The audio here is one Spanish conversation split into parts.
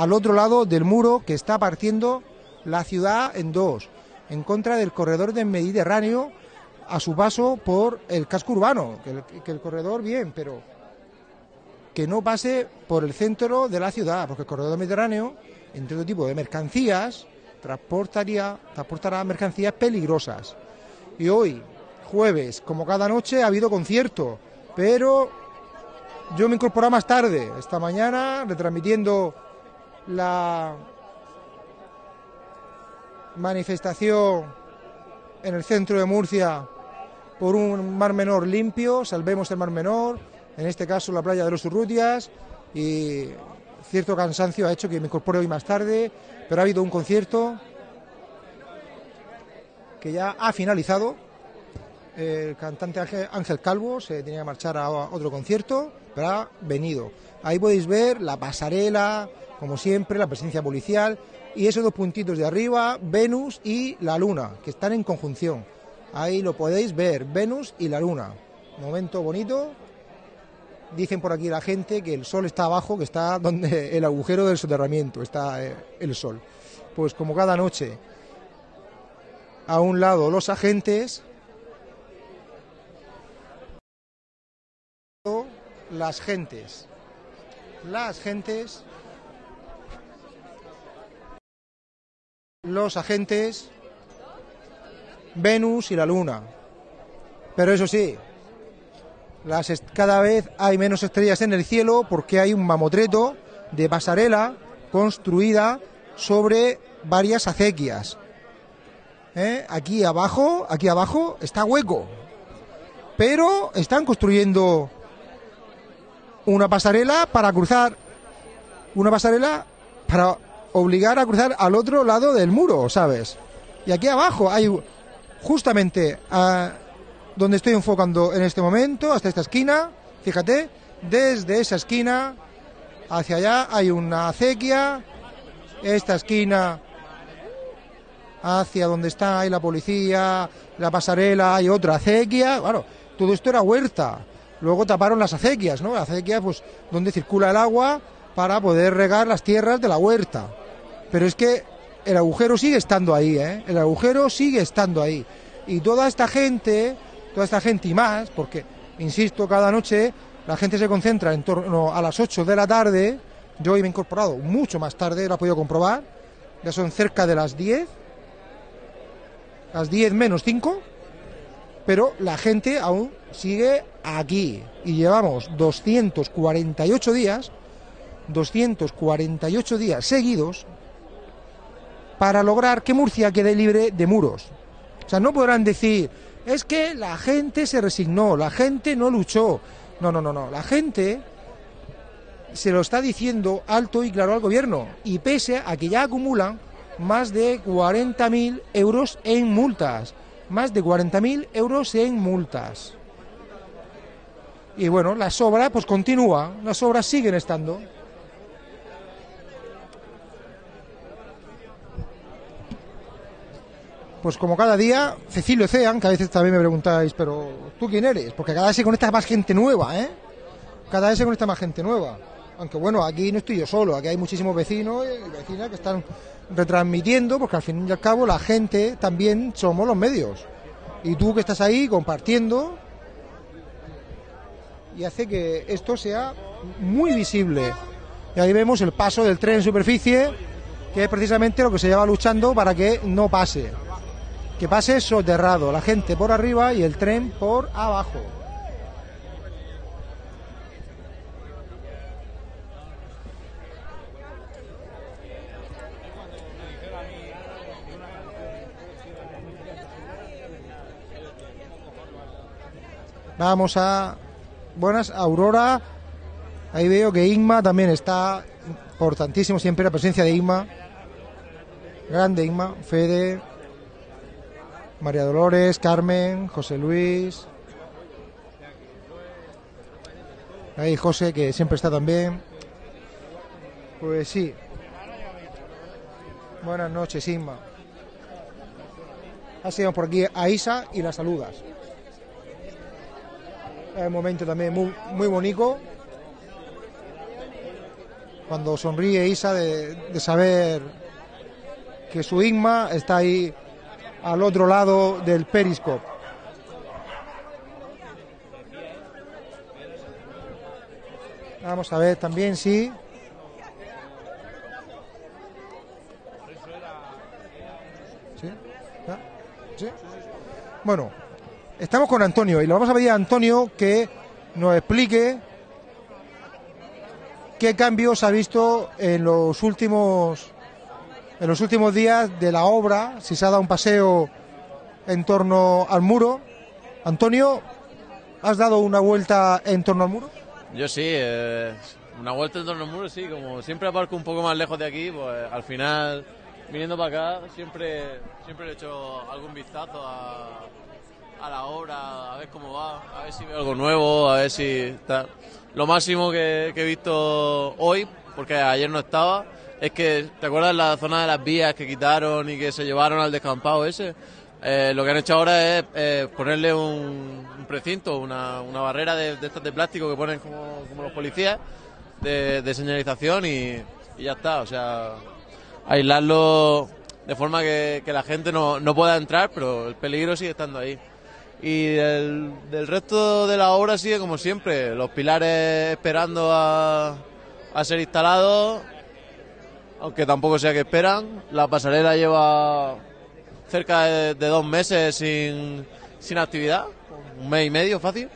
al otro lado del muro que está partiendo la ciudad en dos, en contra del corredor del Mediterráneo a su paso por el casco urbano, que el, corredor bien, pero que no pase por el centro de la ciudad, porque el corredor mediterráneo, entre otro tipo de mercancías, transportaría, transportará mercancías peligrosas. Y hoy, jueves, como cada noche, ha habido concierto, pero yo me incorporé más tarde, esta mañana, retransmitiendo la manifestación en el centro de Murcia por un mar menor limpio, salvemos el mar menor, en este caso la playa de los Urrutias, y cierto cansancio ha hecho que me incorpore hoy más tarde, pero ha habido un concierto que ya ha finalizado. El cantante Ángel Calvo se tenía que marchar a otro concierto, pero ha venido. Ahí podéis ver la pasarela, como siempre, la presencia policial y esos dos puntitos de arriba, Venus y la Luna, que están en conjunción. Ahí lo podéis ver, Venus y la Luna. Momento bonito. Dicen por aquí la gente que el sol está abajo, que está donde el agujero del soterramiento, está eh, el sol. Pues como cada noche, a un lado los agentes, las gentes. Las gentes, los agentes, Venus y la Luna. Pero eso sí, cada vez hay menos estrellas en el cielo porque hay un mamotreto de pasarela construida sobre varias acequias. ¿eh? Aquí abajo, aquí abajo está hueco. Pero están construyendo una pasarela para cruzar, una pasarela para obligar a cruzar al otro lado del muro, ¿sabes? Y aquí abajo hay justamente a, donde estoy enfocando en este momento, hasta esta esquina, fíjate, desde esa esquina hacia allá hay una acequia, esta esquina hacia donde está ahí la policía, la pasarela, hay otra acequia, bueno, todo esto era huerta. Luego taparon las acequias, ¿no? La acequia, pues, donde circula el agua para poder regar las tierras de la huerta. Pero es que el agujero sigue estando ahí, ¿eh? El agujero sigue estando ahí. Y toda esta gente, toda esta gente y más, porque, insisto, cada noche la gente se concentra en torno a las 8 de la tarde. Yo hoy me he incorporado mucho más tarde, lo he podido comprobar. Ya son cerca de las 10 las 10 menos 5, pero la gente aún sigue aquí y llevamos 248 días, 248 días seguidos para lograr que Murcia quede libre de muros. O sea, no podrán decir, es que la gente se resignó, la gente no luchó. No, no, no, no, la gente se lo está diciendo alto y claro al gobierno y pese a que ya acumulan más de 40.000 euros en multas. Más de 40.000 euros en multas. Y bueno, las obras pues continúa, las obras siguen estando. Pues como cada día, Cecilio Cean, que a veces también me preguntáis, pero ¿tú quién eres? Porque cada vez se conecta más gente nueva, ¿eh? Cada vez se conecta más gente nueva. Aunque bueno, aquí no estoy yo solo, aquí hay muchísimos vecinos y vecinas que están retransmitiendo, porque al fin y al cabo la gente también somos los medios. Y tú que estás ahí compartiendo y hace que esto sea muy visible. Y ahí vemos el paso del tren en superficie, que es precisamente lo que se lleva luchando para que no pase. Que pase soterrado, la gente por arriba y el tren por abajo. Vamos a. Buenas, Aurora. Ahí veo que Inma también está importantísimo siempre la presencia de Inma. Grande Inma, Fede, María Dolores, Carmen, José Luis. Ahí José, que siempre está también. Pues sí. Buenas noches, Inma. Ha sido por aquí a Isa y la saludas. Es un momento también muy, muy bonito. cuando sonríe Isa de, de saber que su Igma está ahí al otro lado del periscope. Vamos a ver también si ¿Sí? ¿Sí? Bueno, estamos con Antonio y le vamos a pedir a Antonio que nos explique qué cambios ha visto en los últimos en los últimos días de la obra, si se ha dado un paseo en torno al muro. Antonio, ¿has dado una vuelta en torno al muro? Yo sí, eh, una vuelta en torno al muro, sí, como siempre aparco un poco más lejos de aquí, pues al final, viniendo para acá, siempre, siempre he hecho algún vistazo a, a la obra, a ver cómo va, a ver si veo algo nuevo, a ver si está. Lo máximo que he visto hoy, porque ayer no estaba, es que, ¿te acuerdas la zona de las vías que quitaron y que se llevaron al descampado ese? Eh, lo que han hecho ahora es eh, ponerle un, un precinto, una, una barrera de, estas de plástico que ponen como, como los policías de, señalización y, y ya está. O sea, aislarlo de forma que, que la gente no, no pueda entrar, pero el peligro sigue estando ahí. Y del, del resto de la obra sigue como siempre, los pilares esperando a, a ser instalados, aunque tampoco sea que esperan. La pasarela lleva cerca de, de dos meses sin, sin actividad, un mes y medio fácil.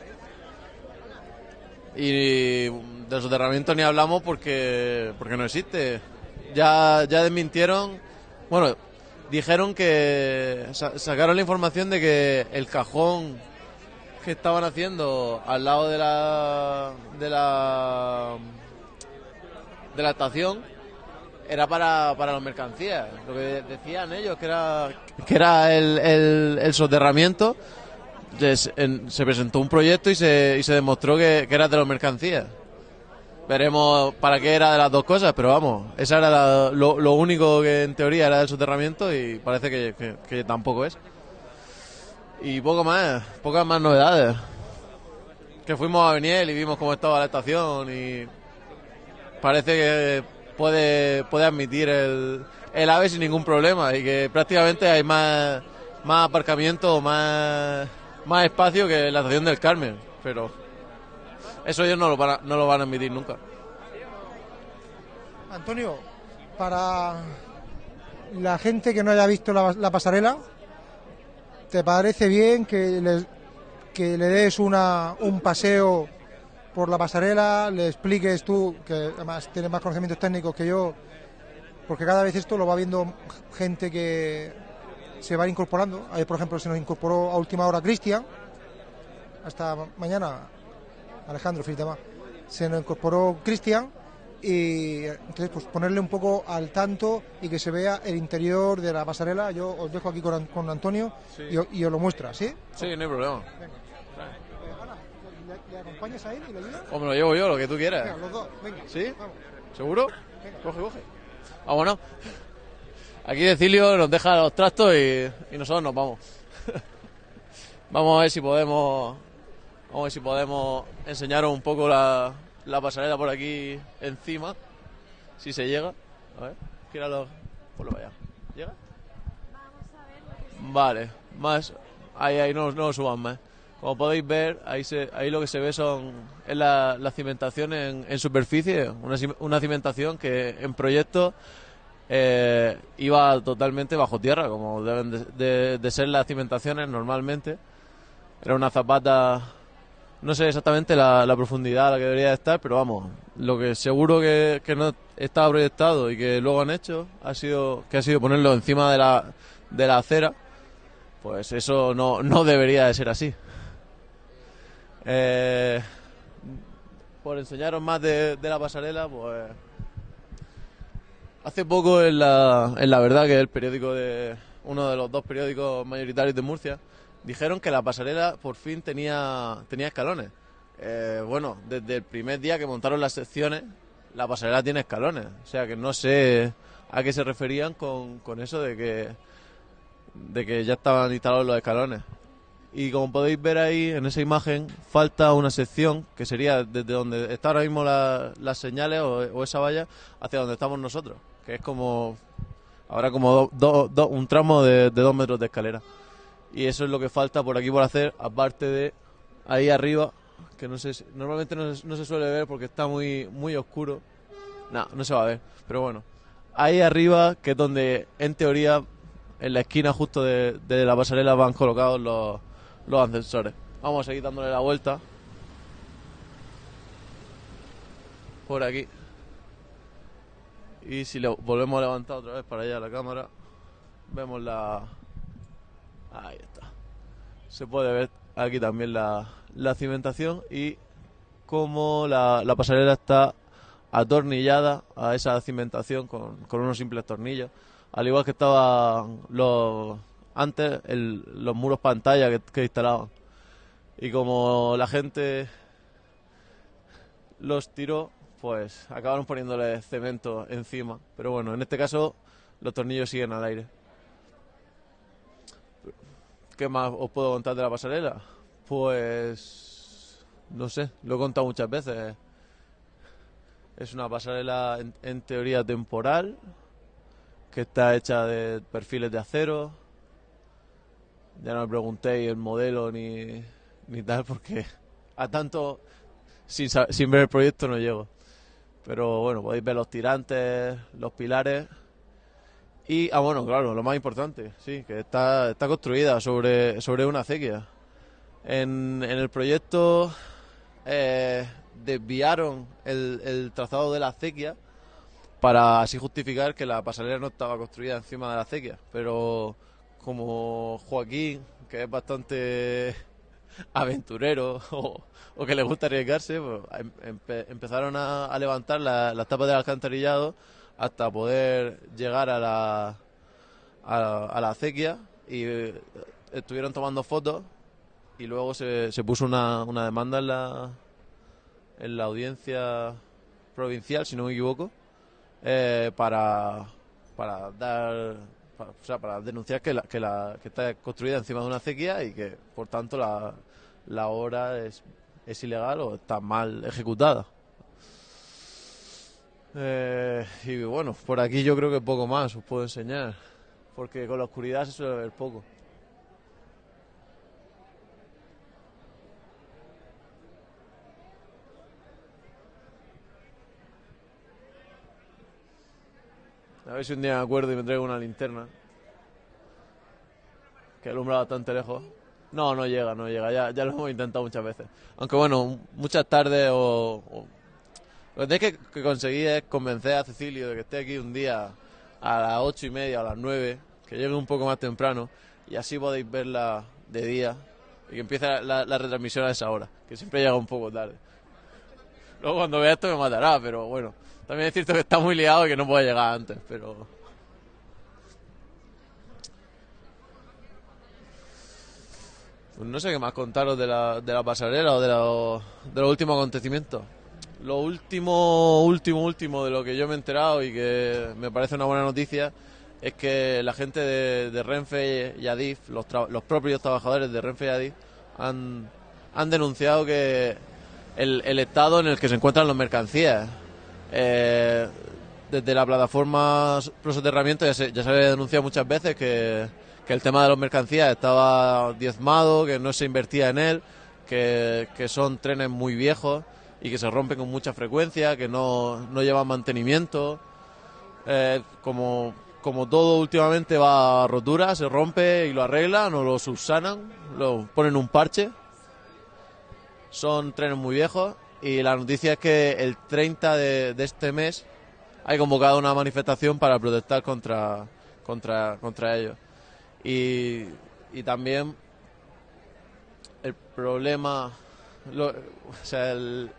Y del soterramiento ni hablamos porque, porque no existe. Ya, ya desmintieron, bueno, dijeron que sa- sacaron la información de que el cajón que estaban haciendo al lado de la de la de la estación era para, para las mercancías. Lo que decían ellos que era que era el, el, el soterramiento. En- se presentó un proyecto y se, y se demostró que, que era de las mercancías. Veremos para qué era de las dos cosas, pero vamos, esa era lo, lo único que en teoría era del soterramiento y parece que, que- que tampoco es. Y poco más, pocas más novedades. Que fuimos a Beniel y vimos cómo estaba la estación y parece que puede, puede admitir el, el AVE sin ningún problema y que prácticamente hay más, más aparcamiento, más, más espacio que la estación del Carmen, pero eso ellos no lo van no lo van a admitir nunca. Antonio, para la gente que no haya visto la, la pasarela, ¿te parece bien que, les- que le des una, un paseo por la pasarela, le expliques tú, que además tienes más conocimientos técnicos que yo, porque cada vez esto lo va viendo gente que se va incorporando. Ayer, por ejemplo, se nos incorporó a última hora Cristian, hasta ma- mañana Alejandro Filtema, se nos incorporó Cristian y entonces pues ponerle un poco al tanto y que se vea el interior de la pasarela. Yo os dejo aquí con, con Antonio y, os lo muestra, ¿sí? Sí, no hay problema. ¿Le, le acompañas a él y le ayudas? O me lo llevo yo, lo que tú Venga, quieras. los dos, venga. ¿Sí? Vamos. ¿Seguro? Coge, coge. Vámonos. Aquí Decilio nos deja los trastos y, y nosotros nos vamos. vamos a ver si podemos. Vamos a ver si podemos enseñaros un poco la, la pasarela por aquí encima. Si se llega. A ver, gíralo. Ponlo para allá. ¿Llega? Vale, más. Ahí, ahí, no, no lo suban más. Como podéis ver, ahí, se, ahí lo que se ve son es la, cimentación en, superficie, una, cim- una cimentación que en proyecto eh, iba totalmente bajo tierra, como deben de, ser las cimentaciones normalmente. Era una zapata, no sé exactamente la, profundidad a la que debería de estar, pero vamos, lo que seguro que, que no estaba proyectado y que luego han hecho ha sido que ha sido ponerlo encima de la, de la acera, pues eso no, no debería de ser así. Eh, por enseñaros más de, la pasarela, pues hace poco en la, en la verdad que es el periódico de uno de los dos periódicos mayoritarios de Murcia dijeron que la pasarela por fin tenía tenía escalones. Eh, bueno, desde el primer día que montaron las secciones, la pasarela tiene escalones. O sea que no sé a qué se referían con, eso de que ya estaban instalados los escalones. Y como podéis ver ahí en esa imagen, falta una sección que sería desde donde está ahora mismo la- las señales o, esa valla hacia donde estamos nosotros, que es como Habrá como do- do- do- un tramo de, dos metros de escalera. Y eso es lo que falta por aquí por hacer, aparte de ahí arriba, que no sé, si- normalmente no no se suele ver porque está muy, muy oscuro. No, no se va a ver, pero bueno. Ahí arriba, que es donde en teoría, en la esquina justo de la pasarela van colocados los, los ascensores. Vamos a seguir dándole la vuelta. Por aquí. Y si le volvemos a levantar otra vez para allá la cámara, vemos la... Ahí está. Se puede ver aquí también la, la cimentación y cómo la, la pasarela está atornillada a esa cimentación con, con unos simples tornillos. Al igual que estaban los, antes el- los muros pantalla que, que instalaban. Y como la gente los tiró, pues acabaron poniéndole cemento encima. Pero bueno, en este caso los tornillos siguen al aire. ¿Qué más os puedo contar de la pasarela? Pues no sé, lo he contado muchas veces. Es una pasarela en, en teoría temporal que está hecha de perfiles de acero. Ya no me preguntéis el modelo ni, ni tal porque a tanto sin, sin ver el proyecto no llego. Pero bueno, podéis ver los tirantes, los pilares. Y, ah, bueno, claro, lo más importante, sí, que está, está construida sobre, sobre una acequia. En, en el proyecto eh, desviaron el, el trazado de la acequia para así justificar que la pasarela no estaba construida encima de la acequia. Pero como Joaquín, que es bastante aventurero o, que le gusta arriesgarse, pues, em- empe- empezaron a, levantar la- las tapas del alcantarillado hasta poder llegar a la, a, a la acequia y eh, estuvieron tomando fotos y luego se, se puso una, una demanda en la, en la audiencia provincial, si no me equivoco, eh, para, para dar para, o sea, para denunciar que, la, que, la, que está construida encima de una acequia y que por tanto la, la obra es, es ilegal o está mal ejecutada. Eh, y bueno, por aquí yo creo que poco más os puedo enseñar, porque con la oscuridad se suele ver poco. A ver si un día me acuerdo y me traigo una linterna. Que alumbra bastante lejos. No, no llega, no llega. Ya, ya lo hemos intentado muchas veces. Aunque bueno, muchas tardes o... Lo que tenéis que, conseguir es convencer a Cecilio de que esté aquí un día a las ocho y media, a las nueve, que llegue un poco más temprano y así podéis verla de día y que empiece la- la retransmisión a esa hora, que siempre llega un poco tarde. Luego cuando vea esto me matará, pero bueno, también es cierto que está muy liado y que no puede llegar antes, pero... Pues no sé qué más contaros de la, de la pasarela o de, los últimos acontecimientos. Lo último, último, último de lo que yo me he enterado y que me parece una buena noticia es que la gente de, Renfe y Adif, los, propios trabajadores de Renfe y Adif, han, han denunciado que el, el estado en el que se encuentran las mercancías. Eh, desde la plataforma Pro Soterramiento ya se, ya se había denunciado muchas veces que, el tema de las mercancías estaba diezmado, que no se invertía en él, que, que son trenes muy viejos y que se rompen con mucha frecuencia, que no, no llevan mantenimiento. Eh, como, como todo últimamente va a rotura, se rompe y lo arreglan o lo subsanan, lo ponen un parche. Son trenes muy viejos y la noticia es que el 30 de, este mes hay convocado una manifestación para protestar contra, contra, contra ellos. Y, y también el problema, o sea, el-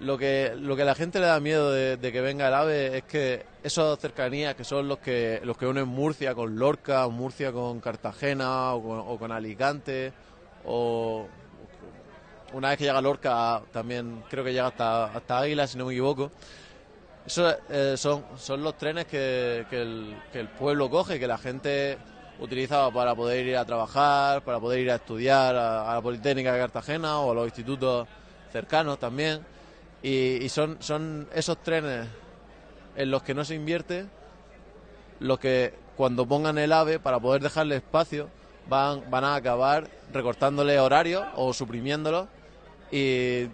lo que lo que la gente le da miedo de, que venga el AVE es que esas cercanías que son los que los que unen Murcia con Lorca, Murcia con Cartagena o con Alicante o una vez que llega Lorca también creo que llega hasta hasta Águila si no me equivoco. Eso eh, son son los trenes que, que el, pueblo coge, que la gente utilizaba para poder ir a trabajar, para poder ir a estudiar a, la Politécnica de Cartagena o a los institutos cercanos también. Y, son, son esos trenes en los que no se invierte los que cuando pongan el AVE para poder dejarle espacio van, van a acabar recortándole horarios o suprimiéndolos y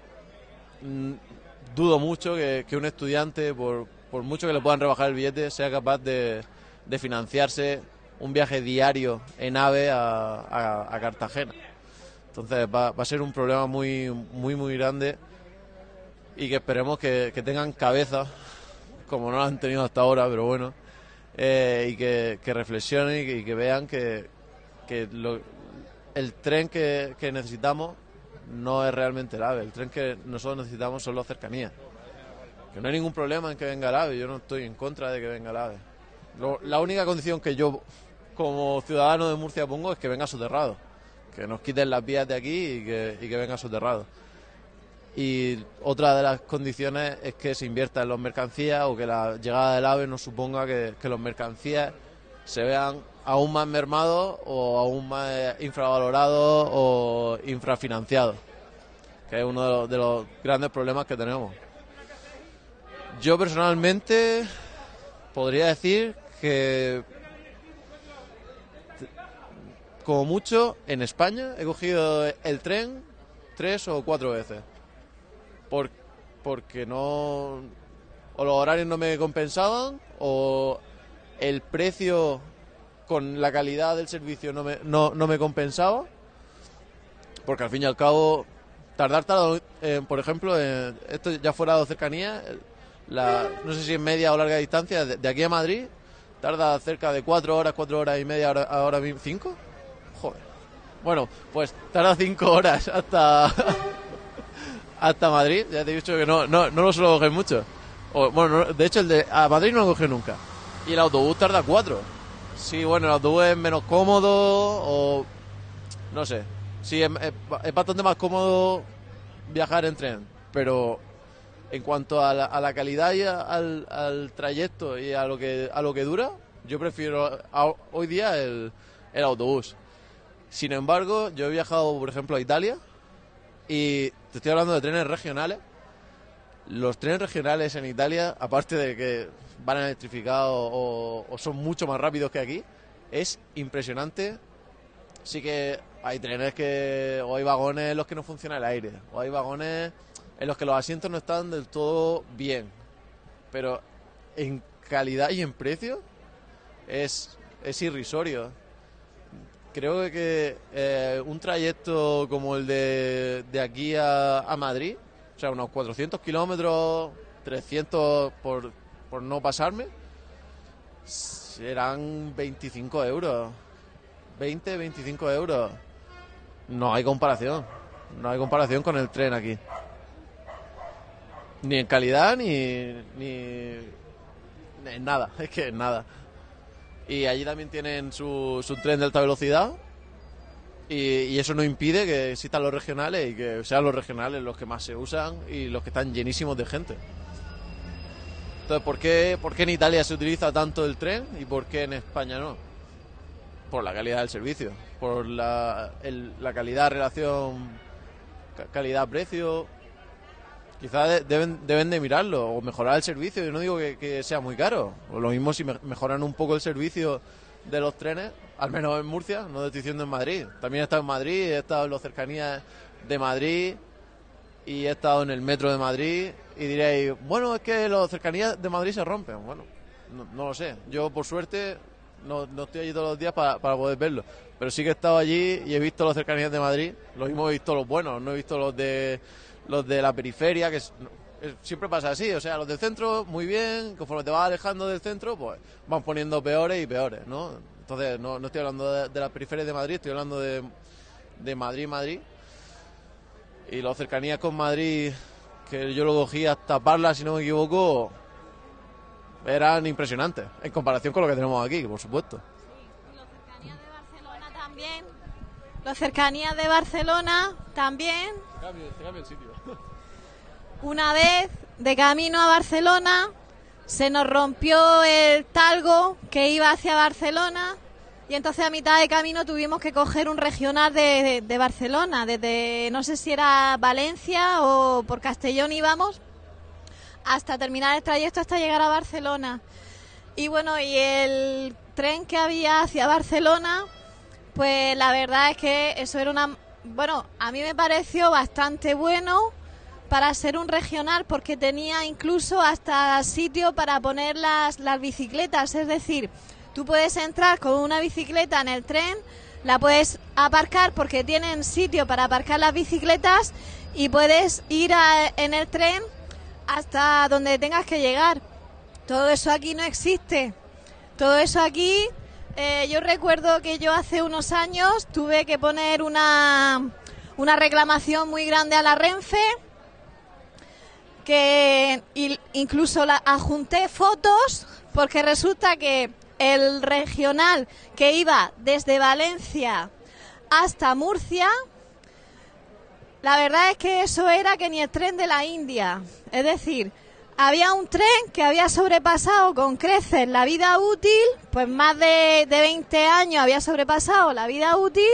dudo mucho que, un estudiante, por, por, mucho que le puedan rebajar el billete, sea capaz de, financiarse un viaje diario en AVE a, Cartagena. Entonces va, va, a ser un problema muy, muy, muy grande y que esperemos que, tengan cabeza, como no lo han tenido hasta ahora, pero bueno, eh, y que, reflexionen y que, vean que, que el tren que, necesitamos no es realmente el AVE, el tren que nosotros necesitamos son las cercanías. Que no hay ningún problema en que venga el AVE, yo no estoy en contra de que venga el AVE. la única condición que yo como ciudadano de Murcia pongo es que venga soterrado, que nos quiten las vías de aquí y que, que venga soterrado. Y otra de las condiciones es que se invierta en los mercancías o que la llegada del AVE no suponga que, los mercancías se vean aún más mermados o aún más infravalorados o infrafinanciados, que es uno de los, grandes problemas que tenemos. Yo personalmente podría decir que como mucho en España he cogido el tren tres o cuatro veces por, porque no o los horarios no me compensaban o el precio con la calidad del servicio no me, no, no me compensaba porque al fin y al cabo tardar tardo, eh, por ejemplo esto ya fuera de cercanía la, no sé si en media o larga distancia de, aquí a Madrid tarda cerca de cuatro horas cuatro horas y media ahora, ahora cinco joder bueno pues tarda cinco horas hasta hasta Madrid, ya te he dicho que no, no, no lo suelo coger mucho. bueno, de hecho, el de a Madrid no lo coge nunca. Y el autobús tarda cuatro. Sí, bueno, el autobús es menos cómodo o. No sé. Sí, es, bastante más cómodo viajar en tren. Pero en cuanto a la, calidad y al, trayecto y a lo que, a lo que dura, yo prefiero hoy día el autobús. Sin embargo, yo he viajado, por ejemplo, a Italia y te estoy hablando de trenes regionales. Los trenes regionales en Italia, aparte de que van electrificados o, son mucho más rápidos que aquí, es impresionante. Sí que hay trenes que, o hay vagones en los que no funciona el aire, o hay vagones en los que los asientos no están del todo bien. Pero en calidad y en precio es, es irrisorio creo que eh, un trayecto como el de, de aquí a, Madrid, o sea, unos 400 kilómetros, 300 por, por no pasarme, serán 25 euros. 20, 25 euros. No hay comparación. No hay comparación con el tren aquí. Ni en calidad ni, ni en nada. Es que nada. Y allí también tienen su, su tren de alta velocidad. Y, eso no impide que existan los regionales y que sean los regionales los que más se usan y los que están llenísimos de gente. Entonces, ¿por qué, ¿por qué en Italia se utiliza tanto el tren y por qué en España no? Por la calidad del servicio, por la, la calidad, relación calidad-precio, Quizás deben, deben de mirarlo o mejorar el servicio. Yo no digo que, sea muy caro. O lo mismo si mejoran un poco el servicio de los trenes, al menos en Murcia, no estoy diciendo en Madrid. También he estado en Madrid, he estado en las cercanías de Madrid y he estado en el metro de Madrid y diréis, bueno, es que las cercanías de Madrid se rompen. Bueno, no, lo sé. Yo, por suerte, no, no, estoy allí todos los días para, para poder verlo. Pero sí que he estado allí y he visto las cercanías de Madrid. Lo mismo he visto los buenos, no he visto los de los de la periferia, que siempre pasa así, o sea, los del centro, muy bien, conforme te vas alejando del centro, pues van poniendo peores y peores, ¿no? Entonces, no, no estoy hablando de, de las periferias de Madrid, estoy hablando de, de Madrid, Madrid. Y las cercanías con Madrid, que yo lo cogí hasta Parla, si no me equivoco, eran impresionantes, en comparación con lo que tenemos aquí, por supuesto. Sí, las cercanías de Barcelona también. Las cercanías de Barcelona también. Una vez, de camino a Barcelona, se nos rompió el talgo que iba hacia Barcelona Y entonces a mitad de camino tuvimos que coger un regional de, Barcelona, desde no sé si era Valencia o por Castellón íbamos, hasta terminar el trayecto hasta llegar a Barcelona. Y bueno, y el tren que había hacia Barcelona, pues la verdad es que eso era una... Bueno, a mí me pareció bastante bueno para ser un regional porque tenía incluso hasta sitio para poner las, las bicicletas, es decir, Tú puedes entrar con una bicicleta en el tren, la puedes aparcar porque tienen sitio para aparcar las bicicletas y puedes ir en el tren hasta donde tengas que llegar. Todo eso aquí no existe. Todo eso aquí, eh, yo recuerdo que yo hace unos años tuve que poner una, una reclamación muy grande a la Renfe que incluso la adjunté fotos porque resulta que el regional que iba desde Valencia hasta Murcia, la verdad es que eso era que ni el tren de la India. Es decir, había un tren que había sobrepasado con creces la vida útil, pues más de, de 20 años había sobrepasado la vida útil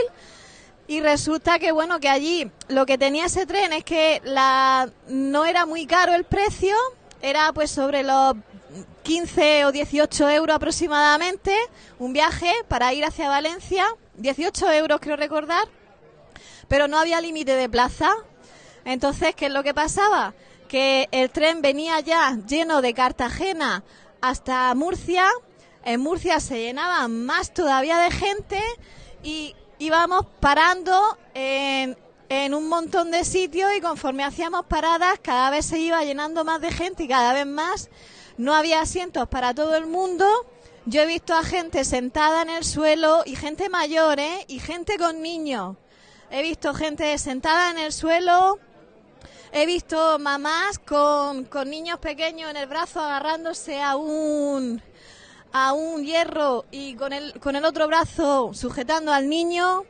y resulta que bueno que allí lo que tenía ese tren es que la no era muy caro el precio, era pues sobre los 15 o 18 euros aproximadamente, un viaje para ir hacia Valencia, 18 euros creo recordar, pero no había límite de plaza. Entonces, ¿qué es lo que pasaba? Que el tren venía ya lleno de Cartagena hasta Murcia, en Murcia se llenaba más todavía de gente y íbamos parando en, un montón de sitios y conforme hacíamos paradas cada vez se iba llenando más de gente y cada vez más no había asientos para todo el mundo. Yo he visto a gente sentada en el suelo y gente mayor, ¿eh? Y gente con niños. He visto gente sentada en el suelo. He visto mamás con niños pequeños en el brazo agarrándose a un a un hierro y con el, con el otro brazo sujetando al niño.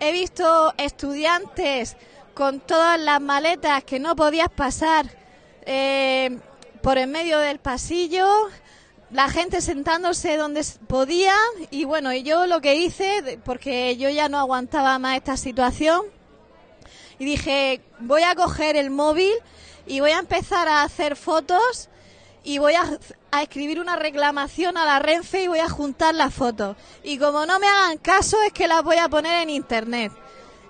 He visto estudiantes con todas las maletas que no podías pasar eh, por en medio del pasillo, la gente sentándose donde podía y bueno, y yo lo que hice, porque yo ya no aguantaba más esta situación, y dije, voy a coger el móvil y voy a empezar a hacer fotos y voy a, a, escribir una reclamación a la Renfe y voy a juntar las fotos. Y como no me hagan caso es que las voy a poner en internet.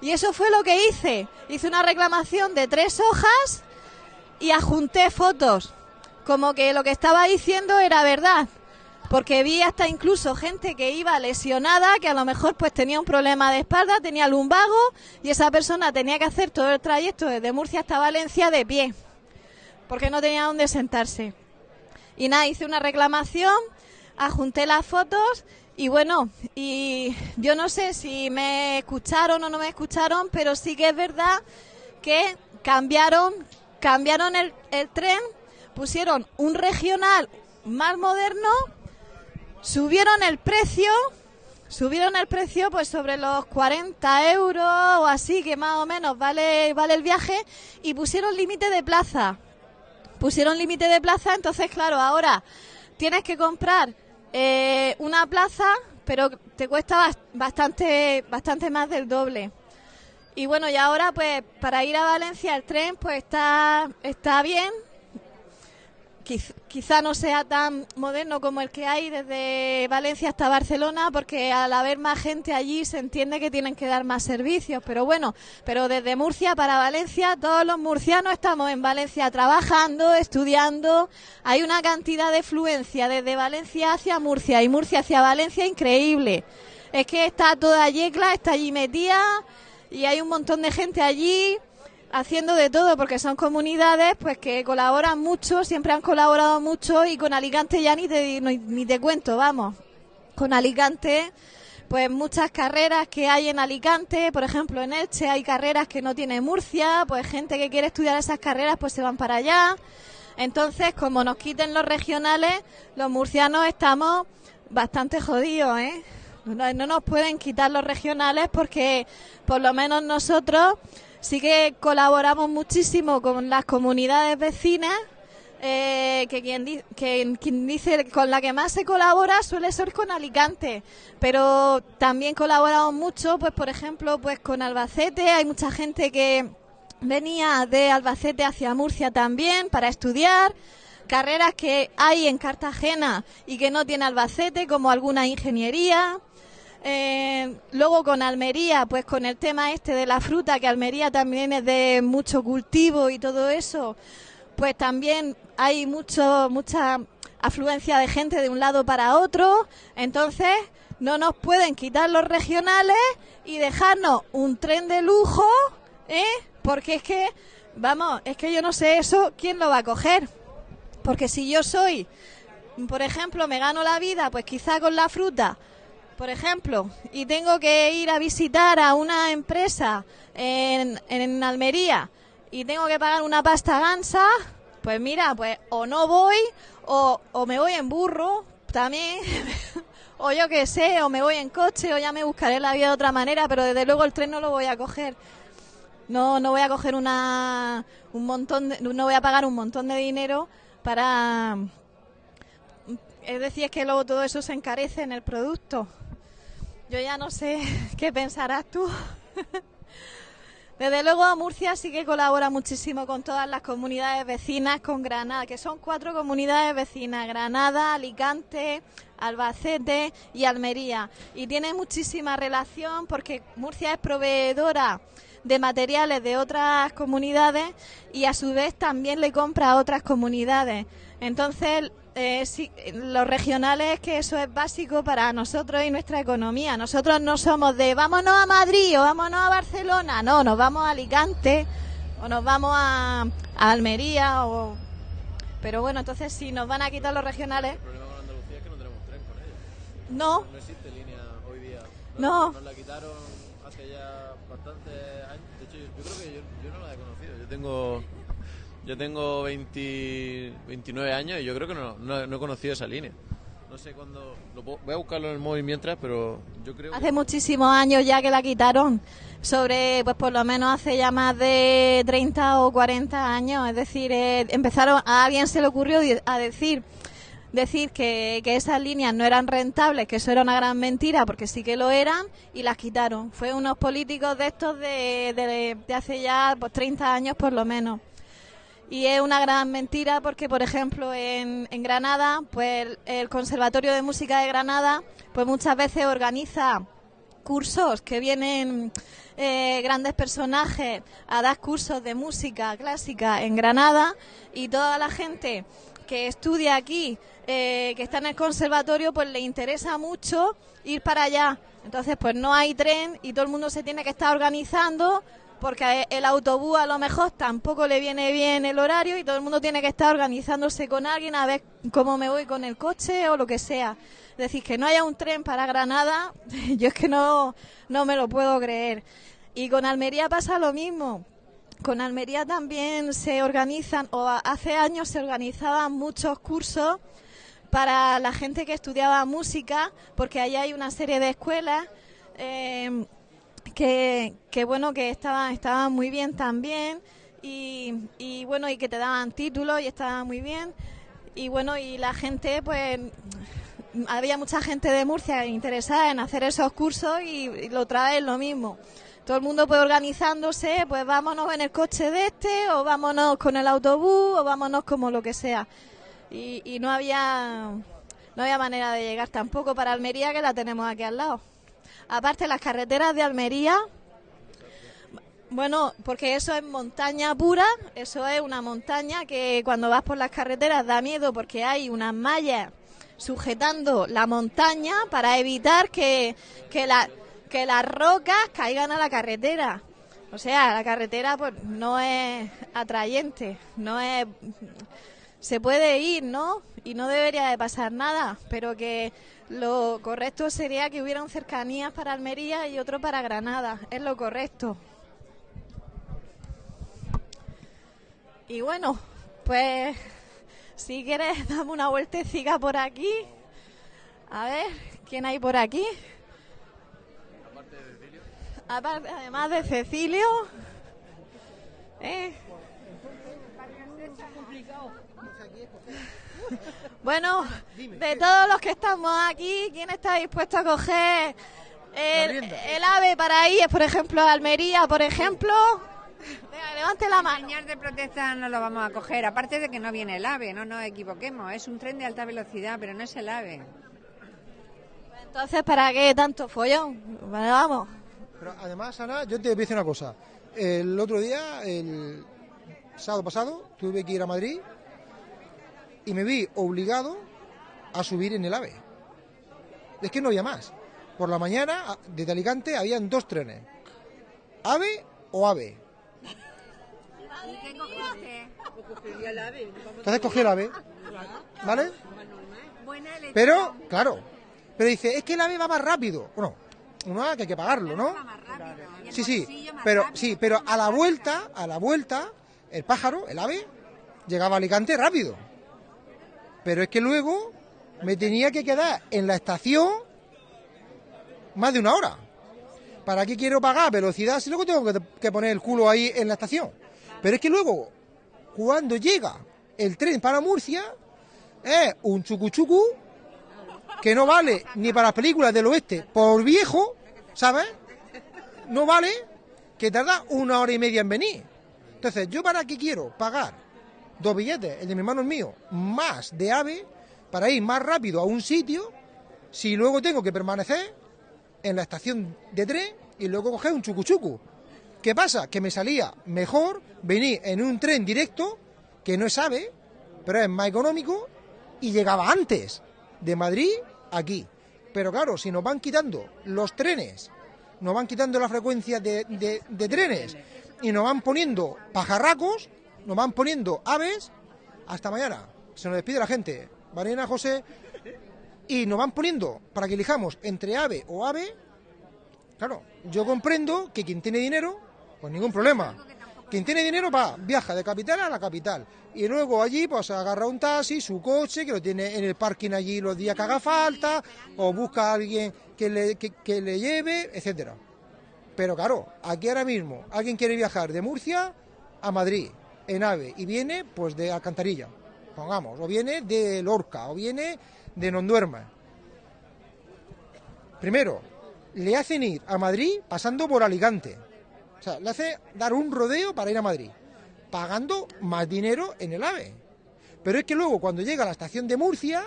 Y eso fue lo que hice. Hice una reclamación de tres hojas y adjunté fotos como que lo que estaba diciendo era verdad. Porque vi hasta incluso gente que iba lesionada, que a lo mejor pues tenía un problema de espalda, tenía lumbago y esa persona tenía que hacer todo el trayecto desde Murcia hasta Valencia de pie, porque no tenía dónde sentarse. Y nada, hice una reclamación, adjunté las fotos y bueno, y yo no sé si me escucharon o no me escucharon, pero sí que es verdad que cambiaron, cambiaron el, el tren pusieron un regional más moderno, subieron el precio, subieron el precio pues sobre los 40 euros o así, que más o menos vale, vale el viaje, y pusieron límite de plaza. Pusieron límite de plaza, entonces claro, ahora tienes que comprar eh, una plaza, pero te cuesta bastante, bastante más del doble. Y bueno, y ahora pues para ir a Valencia el tren pues está, está bien, quizá no sea tan moderno como el que hay desde Valencia hasta Barcelona, porque al haber más gente allí se entiende que tienen que dar más servicios. Pero bueno, pero desde Murcia para Valencia, todos los murcianos estamos en Valencia trabajando, estudiando. Hay una cantidad de fluencia desde Valencia hacia Murcia y Murcia hacia Valencia increíble. Es que está toda Yecla, está allí metida y hay un montón de gente allí haciendo de todo porque son comunidades pues que colaboran mucho, siempre han colaborado mucho y con Alicante ya ni te, ni te cuento, vamos. Con Alicante pues muchas carreras que hay en Alicante, por ejemplo en Elche hay carreras que no tiene Murcia, pues gente que quiere estudiar esas carreras pues se van para allá. Entonces, como nos quiten los regionales, los murcianos estamos bastante jodidos, ¿eh? No, no nos pueden quitar los regionales porque por lo menos nosotros sí que colaboramos muchísimo con las comunidades vecinas eh, que, quien, que quien dice con la que más se colabora suele ser con Alicante, pero también colaboramos mucho, pues por ejemplo, pues con Albacete, hay mucha gente que venía de Albacete hacia Murcia también para estudiar, carreras que hay en Cartagena y que no tiene Albacete, como alguna ingeniería. Eh, luego con Almería, pues con el tema este de la fruta, que Almería también es de mucho cultivo y todo eso, pues también hay mucho, mucha afluencia de gente de un lado para otro. Entonces, no nos pueden quitar los regionales y dejarnos un tren de lujo, ¿eh? Porque es que, vamos, es que yo no sé eso, ¿quién lo va a coger? Porque si yo soy, por ejemplo, me gano la vida, pues quizá con la fruta, por ejemplo, y tengo que ir a visitar a una empresa en, en Almería y tengo que pagar una pasta gansa, pues mira, pues o no voy o, o me voy en burro también. o yo qué sé, o me voy en coche, o ya me buscaré la vida de otra manera, pero desde luego el tren no lo voy a coger. No, no voy a coger una, un montón, no voy a pagar un montón de dinero para... Es decir, es que luego todo eso se encarece en el producto. Yo ya no sé qué pensarás tú. Desde luego Murcia sí que colabora muchísimo con todas las comunidades vecinas, con Granada, que son cuatro comunidades vecinas, Granada, Alicante, Albacete y Almería. Y tiene muchísima relación porque Murcia es proveedora de materiales de otras comunidades y a su vez también le compra a otras comunidades. Entonces, eh, los regionales que eso es básico para nosotros y nuestra economía. Nosotros no somos de vámonos a Madrid o vámonos a Barcelona, no, nos vamos a Alicante o nos vamos a, Almería o... Pero bueno, entonces si nos van a quitar los regionales... El problema con Andalucía es que no tenemos tren con ellos. No. No existe línea hoy día. No. Nos la quitaron hace ya bastantes años. De hecho, yo, creo que yo, no la he conocido. Yo tengo yo tengo 20, 29 años y yo creo que no, no, he conocido esa línea. No sé cuándo. voy a buscarlo en el móvil mientras, pero yo creo. Hace muchísimos años ya que la quitaron. Sobre, pues por lo menos hace ya más de 30 o 40 años. Es decir, eh, empezaron. A alguien se le ocurrió a decir decir que, esas líneas no eran rentables, que eso era una gran mentira, porque sí que lo eran, y las quitaron. Fue unos políticos de estos de, de, hace ya pues, 30 años por lo menos. Y es una gran mentira porque, por ejemplo, en, en Granada, pues el, Conservatorio de Música de Granada, pues muchas veces organiza cursos que vienen eh, grandes personajes a dar cursos de música clásica en Granada y toda la gente que estudia aquí, eh, que está en el conservatorio, pues le interesa mucho ir para allá. Entonces, pues no hay tren y todo el mundo se tiene que estar organizando porque el autobús a lo mejor tampoco le viene bien el horario y todo el mundo tiene que estar organizándose con alguien a ver cómo me voy con el coche o lo que sea. Decir, que no haya un tren para Granada, yo es que no, no me lo puedo creer. Y con Almería pasa lo mismo. Con Almería también se organizan, o hace años se organizaban muchos cursos para la gente que estudiaba música, porque allá hay una serie de escuelas eh, que, bueno, que estaban, estaban muy bien también, y, y bueno, y que te daban títulos y estaban muy bien. Y bueno, y la gente, pues, había mucha gente de Murcia interesada en hacer esos cursos y, y lo traen lo mismo todo el mundo puede organizándose, pues vámonos en el coche de este, o vámonos con el autobús, o vámonos como lo que sea. Y, no había no había manera de llegar tampoco para Almería, que la tenemos aquí al lado. Aparte, las carreteras de Almería, bueno, porque eso es montaña pura, eso es una montaña que cuando vas por las carreteras da miedo porque hay unas mallas sujetando la montaña para evitar que, que la que las rocas caigan a la carretera. O sea, la carretera pues no es atrayente, no es se puede ir, ¿no? Y no debería de pasar nada, pero que lo correcto sería que hubieran cercanías para Almería y otro para Granada, es lo correcto. Y bueno, pues si quieres dame una vueltecita por aquí. A ver, ¿quién hay por aquí? además de Cecilio. ¿eh? Bueno, de todos los que estamos aquí, ¿quién está dispuesto a coger el, el ave para ir, por ejemplo, a Almería, por ejemplo? Venga, levante la mano. Señal de protesta no lo vamos a coger, aparte de que no viene el AVE, no nos equivoquemos, es un tren de alta velocidad, pero no es el AVE. Entonces, ¿para qué tanto follón? Bueno, vamos. Pero además, Ana, yo te voy a decir una cosa. El otro día, el sábado pasado, tuve que ir a Madrid y me vi obligado a subir en el AVE. Es que no había más. Por la mañana, desde Alicante, habían dos trenes. AVE o AVE. Entonces cogí el AVE. ¿Vale? Pero, claro. Pero dice, es que el AVE va más rápido. Bueno, uno que hay que pagarlo, ¿no? Sí, sí, pero sí, pero a la vuelta, a la vuelta, el pájaro, el ave, llegaba a Alicante rápido. Pero es que luego me tenía que quedar en la estación más de una hora. ¿Para qué quiero pagar velocidad si luego tengo que, que poner el culo ahí en la estación? Pero es que luego, cuando llega el tren para Murcia, es un chucuchucu que no vale ni para las películas del oeste por viejo, ¿sabes? no vale que tarda una hora y media en venir. Entonces, ¿yo para qué quiero pagar dos billetes, el de mi hermano es mío, más de AVE, para ir más rápido a un sitio, si luego tengo que permanecer en la estación de tren y luego coger un chucuchucu? ¿Qué pasa? Que me salía mejor venir en un tren directo, que no es AVE, pero es más económico, y llegaba antes de Madrid aquí. Pero claro, si nos van quitando los trenes nos van quitando la frecuencia de, de- de trenes y nos van poniendo pajarracos, nos van poniendo aves, hasta mañana. Se nos despide la gente. Mariana, José, y nos van poniendo para que elijamos entre ave o ave. Claro, yo comprendo que quien tiene dinero, pues ningún problema. Quien tiene dinero va, viaja de capital a la capital. Y luego allí pues agarra un taxi, su coche, que lo tiene en el parking allí los días que haga falta, o busca a alguien que le, que le lleve, etcétera. Pero claro, aquí ahora mismo alguien quiere viajar de Murcia a Madrid en AVE y viene pues de Alcantarilla, pongamos, o viene de Lorca, o viene de Nonduerma. Primero, le hacen ir a Madrid pasando por Alicante. O sea, le hace dar un rodeo para ir a Madrid, pagando más dinero en el AVE. Pero es que luego cuando llega a la estación de Murcia,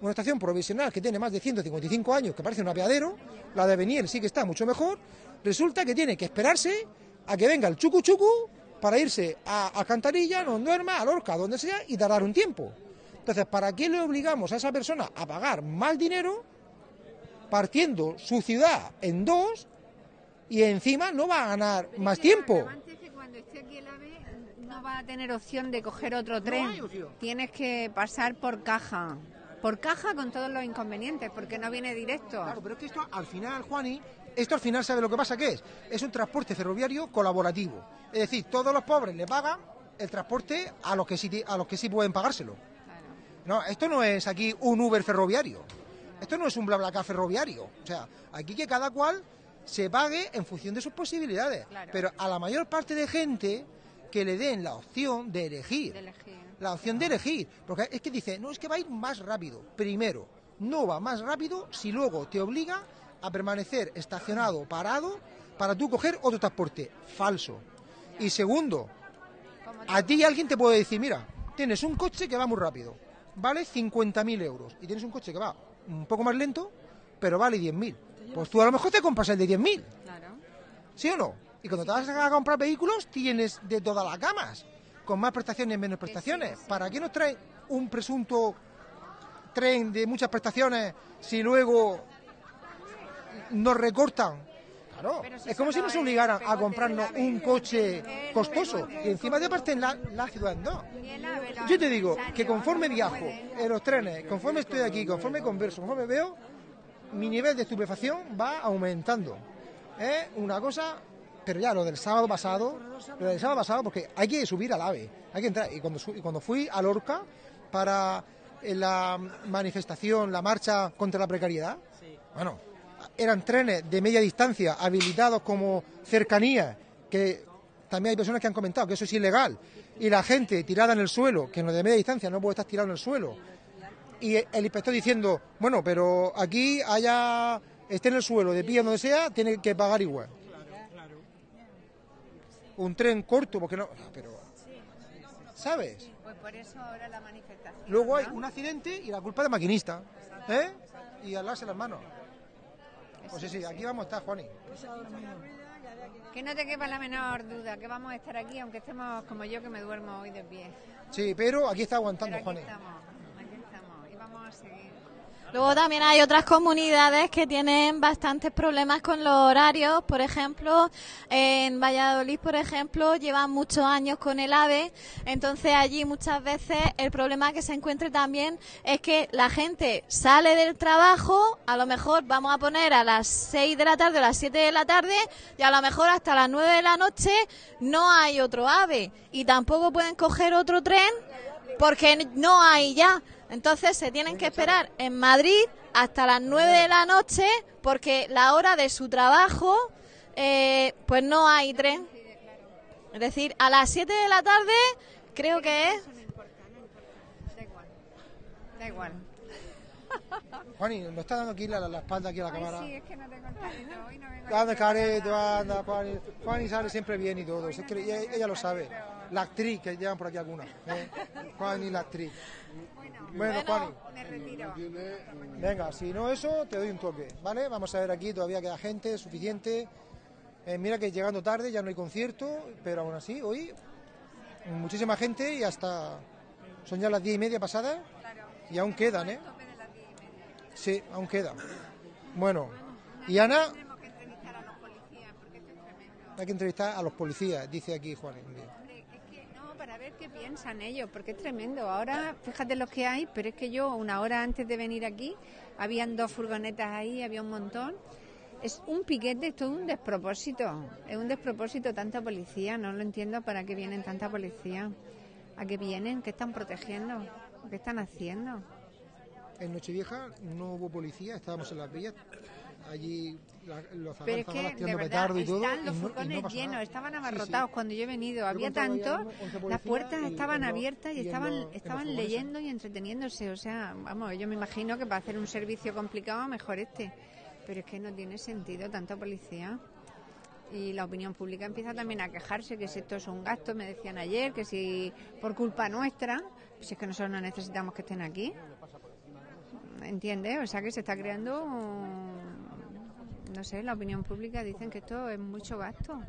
una estación provisional que tiene más de 155 años, que parece un apeadero, la de Beniel sí que está mucho mejor, resulta que tiene que esperarse a que venga el chucu chucu para irse a Alcantarilla, no duerma, a Lorca, donde sea, y tardar un tiempo. Entonces, ¿para qué le obligamos a esa persona a pagar más dinero partiendo su ciudad en dos y encima no va a ganar más tiempo? Antes que cuando esté aquí el AVE no va a tener opción de coger otro tren. Tienes que pasar por caja. Por caja con todos los inconvenientes, porque no viene directo. Claro, pero es que esto al final, Juani, esto al final sabe lo que pasa que es. Es un transporte ferroviario colaborativo. Es decir, todos los pobres le pagan el transporte a los que sí, a los que sí pueden pagárselo. No, esto no es aquí un Uber ferroviario. Esto no es un BlaBlaCar ferroviario. O sea, aquí que cada cual se pague en función de sus posibilidades. Claro. Pero a la mayor parte de gente que le den la opción de elegir De elegir. la opción de elegir. Porque es que dice, no, es que va a ir más rápido. Primero, no va más rápido si luego te obliga a permanecer estacionado, parado, para tú coger otro transporte. Falso. Y segundo, a ti alguien te puede decir, mira, tienes un coche que va muy rápido, vale 50.000 euros. Y tienes un coche que va un poco más lento, pero vale 10.000. Pues tú a lo mejor te compras el de 10.000. Claro. ¿Sí o no? Y cuando te vas a comprar vehículos, tienes de todas las gamas, con más prestaciones, menos prestaciones. ¿Para qué nos trae un presunto tren de muchas prestaciones si luego nos recortan? Claro, si es como si nos obligaran a comprarnos un coche costoso y encima de parten la, la ciudad en lo Yo te digo que conforme no viajo en los trenes, conforme estoy aquí, conforme converso, conforme veo, mi nivel de estupefacción va aumentando. Es una cosa, pero ya lo del sábado pasado, lo del sábado pasado, porque hay que subir al AVE, hay que entrar. Y cuando, su- y cuando fui a Lorca para la manifestación, la marcha contra la precariedad, bueno, eran trenes de media distancia habilitados como cercanías que también hay personas que han comentado que eso es ilegal. Y la gente tirada en el suelo, que en lo de media distancia no puede estar tirado en el suelo. Y el inspector diciendo, bueno, pero aquí haya, esté en el suelo, de pie, donde sea, tiene que pagar igual. Un tren corto, porque no. Pero. ¿Sabes? Pues por eso ahora la manifestación. Luego hay un accidente y la culpa del maquinista. ¿Eh? Y alarse las manos. Pues sí, sí, aquí vamos a estar, Juani. Que no te quepa la menor duda, que vamos a estar aquí, aunque estemos como yo que me duermo hoy de pie. Sí, pero aquí está aguantando, Pero aquí Juani. estamos, aquí estamos, y vamos a seguir. Luego también hay otras comunidades que tienen bastantes problemas con los horarios. Por ejemplo, en Valladolid, por ejemplo, llevan muchos años con el AVE. Entonces allí muchas veces el problema que se encuentra también es que la gente sale del trabajo, a lo mejor vamos a poner a las 6 de la tarde o a las 7 de la tarde y a lo mejor hasta las 9 de la noche no hay otro AVE y tampoco pueden coger otro tren porque no hay ya. Entonces se tienen que esperar en Madrid hasta las 9 de la noche porque la hora de su trabajo eh, pues no hay tren. Es decir, a las 7 de la tarde creo que es. Da igual, da igual. Juani, nos está dando aquí la, la- la espalda aquí a la Ay, cámara. sí, es que no tengo el careto, hoy no vengo Anda, aquí careto, anda, Juani. Juani sale siempre bien y todo. Es que ella, ella lo sabe. La actriz, que llevan por aquí algunas. ¿eh? Juani, la actriz. Bueno, Juani. Me retiro. Venga, si no eso, te doy un toque, ¿vale? Vamos a ver aquí, todavía queda gente suficiente. Eh, mira que llegando tarde, ya no hay concierto, pero aún así, hoy muchísima gente y hasta son ya las diez y media pasadas y aún quedan, ¿eh? Sí, aún quedan. Bueno, y Ana, Tenemos que entrevistar a los policías porque esto es tremendo. hay que entrevistar a los policías, dice aquí Juan. Para ver qué piensan ellos, porque es tremendo. Ahora, fíjate lo que hay, pero es que yo, una hora antes de venir aquí, habían dos furgonetas ahí, había un montón. Es un piquete, es un despropósito. Es un despropósito tanta policía, no lo entiendo para qué vienen tanta policía. ¿A qué vienen? ¿Qué están protegiendo? ¿Qué están haciendo? En Nochevieja no hubo policía, estábamos en las vías, allí la- los Pero es que, de verdad, petardo y todo. están y los no- y no furgones llenos, estaban Sí, sí. abarrotados cuando yo he venido. Había tanto, las puertas estaban los- abiertas y estaban, los- estaban leyendo y entreteniéndose. O sea, vamos, yo me imagino que para hacer un servicio complicado, mejor este. Pero es que no tiene sentido tanta policía. Y la opinión pública empieza también a quejarse que si esto es un gasto, me decían ayer, que si por culpa nuestra, pues es que nosotros no necesitamos que estén aquí. ¿Entiendes? O sea que se está creando, no sé, la opinión pública dicen que esto es mucho gasto.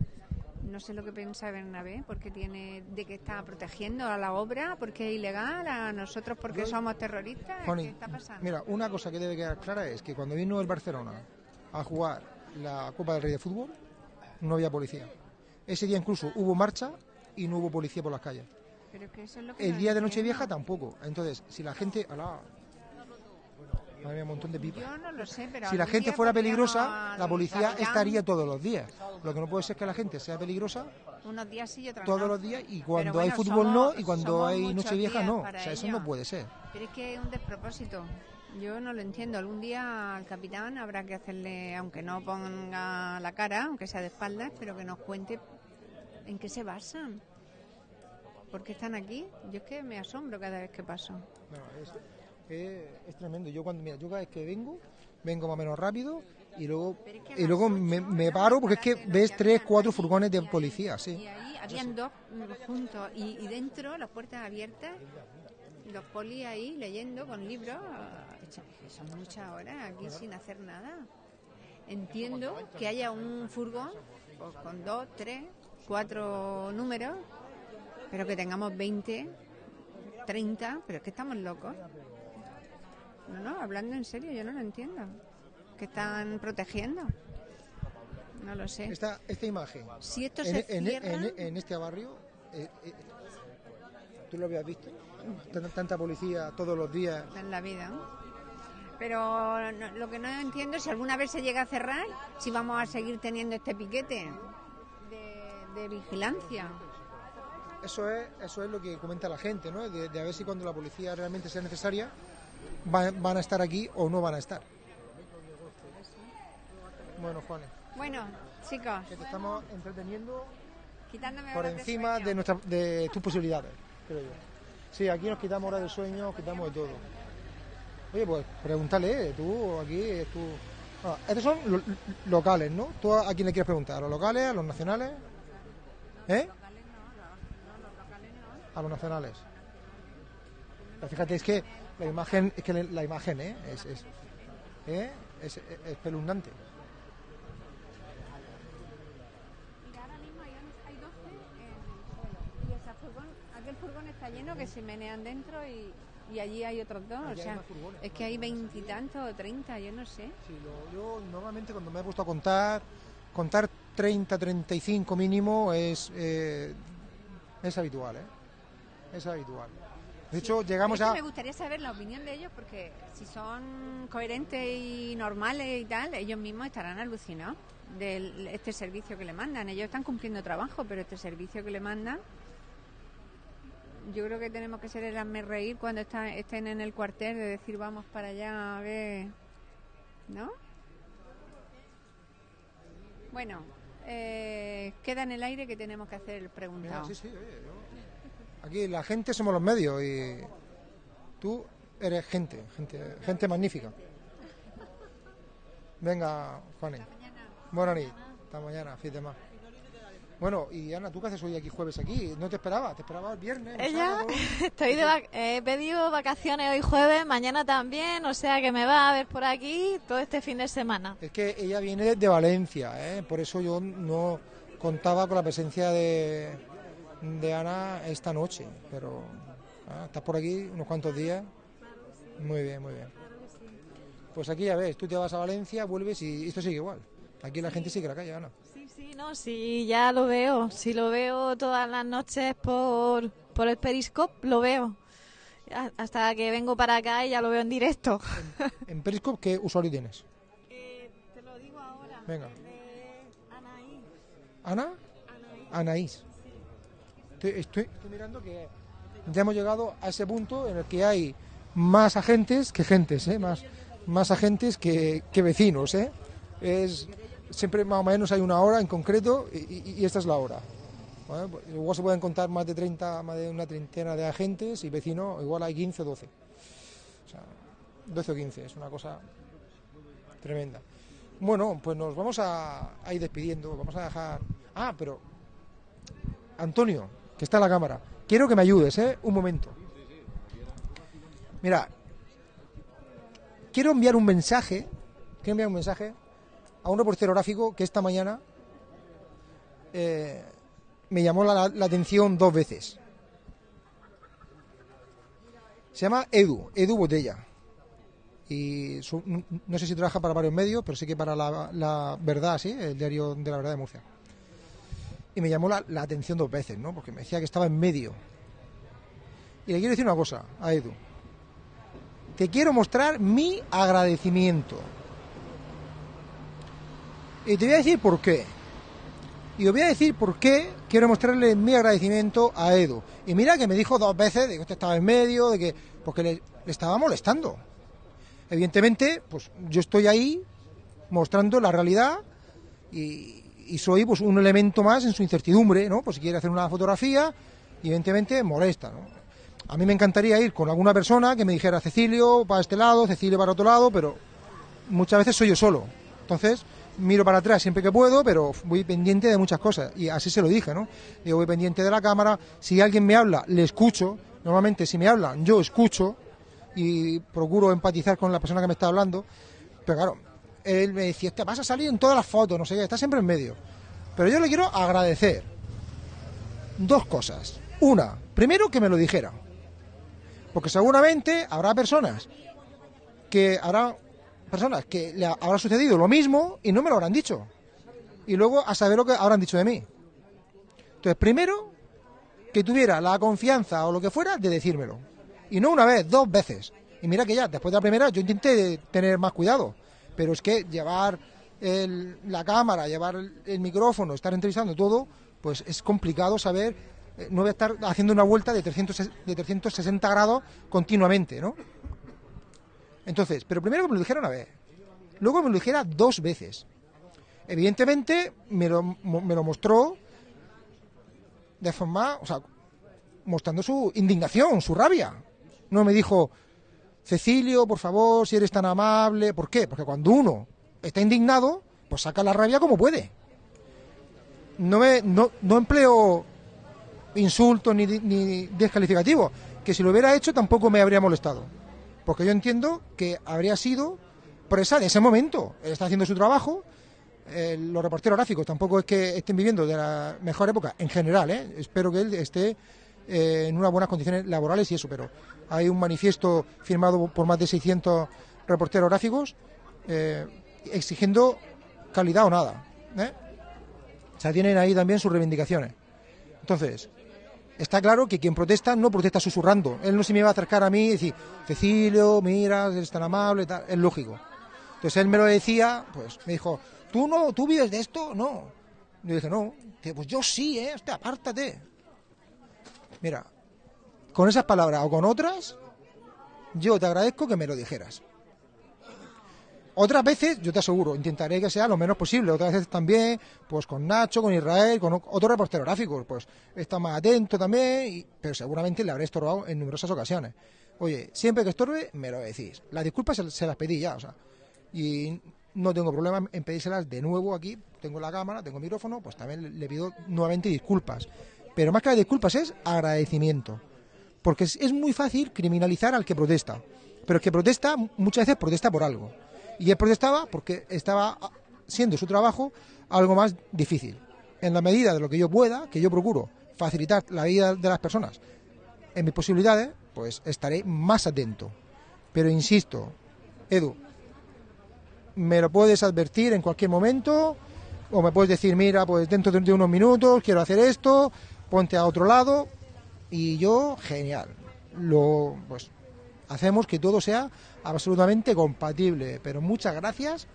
No sé lo que piensa Bernabé, porque tiene de que está protegiendo a la obra, porque es ilegal, a nosotros porque somos terroristas. ¿Qué está pasando? mira, una cosa que debe quedar clara es que cuando vino el Barcelona a jugar la Copa del Rey de Fútbol, no había policía. Ese día incluso hubo marcha y no hubo policía por las calles. Pero que eso es lo que El día de. Nochevieja tampoco. Entonces, si la gente... Alá, madre mía, un montón de pipas. Yo no lo sé, pero Si la gente fuera peligrosa, la policía estaría todos los días. Lo que no puede ser que la gente sea peligrosa Unos días sí y otros todos no. los días y cuando hay fútbol somos- no y cuando hay muchos Nochevieja días no. O sea, eso ello. no puede ser. Pero es que es un despropósito. Yo no lo entiendo. Algún día al capitán habrá que hacerle, aunque no ponga la cara, aunque sea de espaldas, pero que nos cuente en qué se basan. ¿Por qué están aquí? Yo es que me asombro cada vez que paso. No, es, es- es tremendo. Yo cuando mira, yo cada vez que vengo, vengo más o menos rápido y luego es que y luego me, me paro porque es que ves tres, cuatro furgones de policía, Y sí. ahí habían dos juntos y, y dentro las puertas abiertas, los polis ahí leyendo con libros. Son muchas horas aquí sin hacer nada. Entiendo que haya un furgón pues, con dos, tres, cuatro números, pero que tengamos 20, 30, pero es que estamos locos. No, no, hablando en serio, yo no lo entiendo. ¿Qué están protegiendo? No lo sé. Esta, esta imagen Si esto en, se en- cierra, en- en este barrio, eh, eh, ¿tú lo habías visto? Tanta, tanta policía todos los días. en la vida. Pero no- lo que no entiendo es si alguna vez se llega a cerrar, si vamos a seguir teniendo este piquete de, de vigilancia. Eso es, eso es lo que comenta la gente, ¿no? De, de a ver si cuando la policía realmente sea necesaria va- van a estar aquí o no van a estar. Bueno, Juanes, Bueno, chicos, que te estamos entreteniendo Quitándome por de encima sueño. de, nuestra, de tus posibilidades, creo yo. Sí, aquí nos quitamos horas de sueño, quitamos de todo. Oye, pues pregúntale, tú, aquí, es tú. Ah, estos son lo- locales, ¿no? ¿Tú a, a quién le quieres preguntar? ¿A los locales, a los nacionales? ¿Eh? A los nacionales. Pero fíjate, es que la imagen, es que la imagen, ¿eh? Es, es, ¿eh? es, es espeluznante. Mira, ahora mismo hay, on- hay 12 en el suelo. Y esa furgón, aquel furgón está lleno que se menean dentro y, y allí hay otros dos. Allí o sea, furgones. es que hay veintitantos o treinta, yo no sé. Sí, lo- yo normalmente cuando me he puesto a contar, contar 30, 35 mínimo es, eh, es habitual, ¿eh? Es habitual. De hecho, llegamos a... Me gustaría saber la opinión de ellos porque si son coherentes y normales y tal, ellos mismos estarán alucinados de este servicio que le mandan. Ellos están cumpliendo trabajo, pero este servicio que le mandan, yo creo que tenemos que ser el hazme reír cuando está- estén en el cuartel de decir vamos para allá a ver, ¿no? Bueno, eh, queda en el aire que tenemos que hacer el Mira, preguntado. sí, sí, oye, yo- Aquí la gente somos los medios y tú eres gente, gente, gente magnífica. Venga, Juaní. Buenas noches. Hasta mañana, fíjate más. Bueno, y Ana, ¿tú qué haces hoy aquí jueves aquí? ¿No te esperaba? ¿Te esperaba el viernes? el Ella, sábado? estoy de vac- he pedido vacaciones hoy jueves, mañana también, o sea que me va a ver por aquí todo este fin de semana. Es que ella viene de Valencia, ¿eh? por eso yo no contaba con la presencia de, de Ana esta noche, pero ah, estás por aquí unos cuantos días. Muy bien, muy bien. Pues aquí ya ves, tú te vas a Valencia, vuelves y esto sigue igual. Aquí la gente sigue la calle, Ana. Sí, sí, no, sí, ya lo veo. Si lo veo todas las noches por, por el Periscope, lo veo. Hasta que vengo para acá y ya lo veo en directo. En Periscope, ¿qué usuario tienes? te lo digo ahora. Venga. Anaí. ¿Ana? Anaís. Estoy, mirando que ya hemos llegado a ese punto en el que hay más agentes que gentes, ¿eh? más, más agentes que, que vecinos. ¿eh? Es, siempre más o menos hay una hora en concreto y, esta es la hora. Pues Igual se pueden contar más de 30, más de una treintena de agentes y vecinos, igual hay 15 o 12. O sea, 12 o 15, es una cosa tremenda. Bueno, pues nos vamos a ir despidiendo, vamos a dejar... Ah, pero... Antonio, que está en la cámara, quiero que me ayudes, ¿eh? Un momento. Mira, quiero enviar un mensaje, quiero enviar un mensaje a un reportero gráfico que esta mañana eh, me llamó la, la atención dos veces. Se llama Edu, Edu Botella y su- no- sé si trabaja para varios medios, pero sí que para la, la Verdad, sí, el diario de la Verdad de Murcia. Y me llamó la, atención dos veces, ¿no? Porque me decía que estaba en medio. Y le quiero decir una cosa a Edu. Te quiero mostrar mi agradecimiento. Y te voy a decir por qué. Y os voy a decir por qué quiero mostrarle mi agradecimiento a Edu. Y mira que me dijo dos veces de que usted estaba en medio, de que. porque le estaba molestando. Evidentemente, pues yo estoy ahí mostrando la realidad y, y soy pues un elemento más en su incertidumbre, ¿no? Pues si quiere hacer una fotografía, evidentemente molesta, ¿no? A mí me encantaría ir con alguna persona que me dijera Cecilio para este lado, Cecilio para otro lado, pero muchas veces soy yo solo. Entonces, miro para atrás siempre que puedo, pero voy pendiente de muchas cosas. Y así se lo dije, ¿no? Yo voy pendiente de la cámara. Si alguien me habla, le escucho. Normalmente, si me hablan, yo escucho y procuro empatizar con la persona que me está hablando. Pero claro, él me decía, te vas a salir en todas las fotos, no sé qué, está siempre en medio. Pero yo le quiero agradecer dos cosas. Una, primero que me lo dijera. Porque seguramente habrá personas que habrá personas que le habrá sucedido lo mismo y no me lo habrán dicho. Y luego a saber lo que habrán dicho de mí. Entonces, primero, que tuviera la confianza o lo que fuera de decírmelo. Y no una vez, dos veces. Y mira que ya, después de la primera, yo intenté tener más cuidado. Pero es que llevar el- la cámara, llevar el, micrófono, estar entrevistando todo, pues es complicado saber. eh, No voy a estar haciendo una vuelta de, 300, de 360 grados continuamente, ¿no? Entonces, pero primero que me lo dijera una vez. Luego me lo dijera dos veces. Evidentemente me lo, me lo mostró de forma, o sea, mostrando su indignación, su rabia. No me dijo, Cecilio, por favor, si eres tan amable. ¿Por qué? Porque cuando uno está indignado, pues saca la rabia como puede. No, me, no, no empleo insultos ni, descalificativos, que si lo hubiera hecho tampoco me habría molestado. Porque yo entiendo que habría sido presa de ese momento. Él está haciendo su trabajo. eh, los reporteros gráficos tampoco es que estén viviendo de la mejor época, en general, ¿eh? espero que él esté eh, en unas buenas condiciones laborales y eso, pero hay un manifiesto firmado por más de 600 reporteros gráficos eh, exigiendo calidad o nada. ¿eh? O sea, tienen ahí también sus reivindicaciones. Entonces, está claro que quien protesta no protesta susurrando. Él no se me va a acercar a mí y decir, Cecilio, mira, eres tan amable, tal. es lógico. Entonces él me lo decía, pues me dijo, ¿tú no, tú vives de esto? No. Yo dije, no, pues yo sí, ¿eh? Hostia, apártate. Mira, con esas palabras o con otras, yo te agradezco que me lo dijeras. Otras veces, yo te aseguro, intentaré que sea lo menos posible. Otras veces también, pues con Nacho, con Israel, con otros reporteros gráficos, pues está más atento también, y- pero seguramente le habré estorbado en numerosas ocasiones. Oye, siempre que estorbe, me lo decís. Las disculpas se, se las pedí ya, o sea, y no tengo problema en pedírselas de nuevo aquí. Tengo la cámara, tengo el micrófono, pues también le- le pido nuevamente disculpas. Pero más que las disculpas es agradecimiento. Porque es, es muy fácil criminalizar al que protesta. Pero el que protesta muchas veces protesta por algo. Y él protestaba porque estaba ah, siendo su trabajo algo más difícil. En la medida de lo que yo pueda, que yo procuro facilitar la vida de las personas en mis posibilidades, pues estaré más atento. Pero insisto, Edu, me lo puedes advertir en cualquier momento o me puedes decir, mira, pues dentro de unos minutos quiero hacer esto, ponte a otro lado y yo, genial. Lo, pues hacemos que todo sea absolutamente compatible. Pero muchas gracias